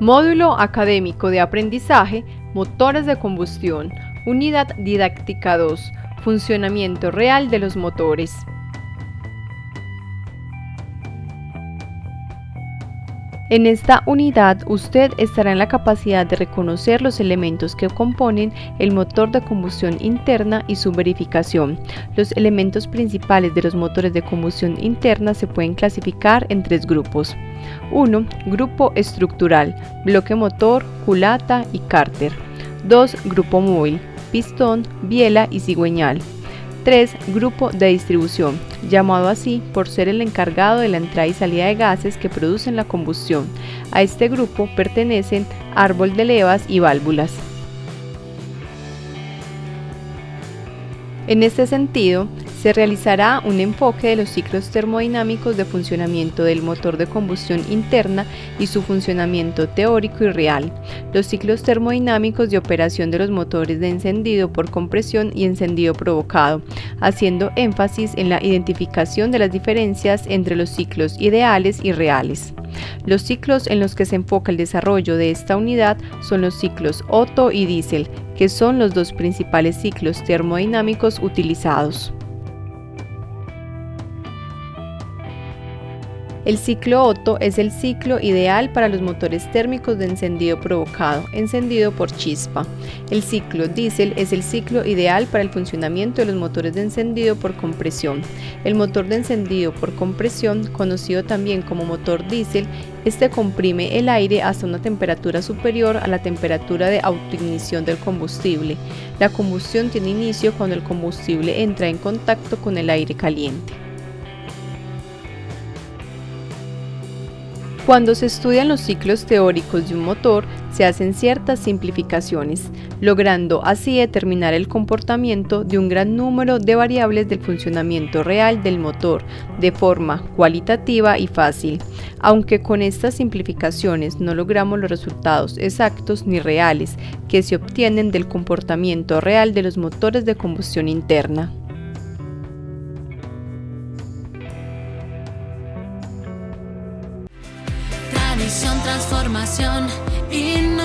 Módulo Académico de Aprendizaje, Motores de Combustión, Unidad Didáctica 2, Funcionamiento Real de los Motores. En esta unidad usted estará en la capacidad de reconocer los elementos que componen el motor de combustión interna y su verificación. Los elementos principales de los motores de combustión interna se pueden clasificar en tres grupos. 1. Grupo estructural, bloque motor, culata y cárter. 2. Grupo móvil, pistón, biela y cigüeñal. 3. Grupo de distribución, llamado así por ser el encargado de la entrada y salida de gases que producen la combustión. A este grupo pertenecen árbol de levas y válvulas. En este sentido, se realizará un enfoque de los ciclos termodinámicos de funcionamiento del motor de combustión interna y su funcionamiento teórico y real, los ciclos termodinámicos de operación de los motores de encendido por compresión y encendido provocado, haciendo énfasis en la identificación de las diferencias entre los ciclos ideales y reales. Los ciclos en los que se enfoca el desarrollo de esta unidad son los ciclos Otto y Diesel, que son los dos principales ciclos termodinámicos utilizados. El ciclo Otto es el ciclo ideal para los motores térmicos de encendido provocado, encendido por chispa. El ciclo diésel es el ciclo ideal para el funcionamiento de los motores de encendido por compresión. El motor de encendido por compresión, conocido también como motor diésel, este comprime el aire hasta una temperatura superior a la temperatura de autoignición del combustible. La combustión tiene inicio cuando el combustible entra en contacto con el aire caliente. Cuando se estudian los ciclos teóricos de un motor, se hacen ciertas simplificaciones, logrando así determinar el comportamiento de un gran número de variables del funcionamiento real del motor de forma cualitativa y fácil, aunque con estas simplificaciones no logramos los resultados exactos ni reales que se obtienen del comportamiento real de los motores de combustión interna. Transformación, innovación.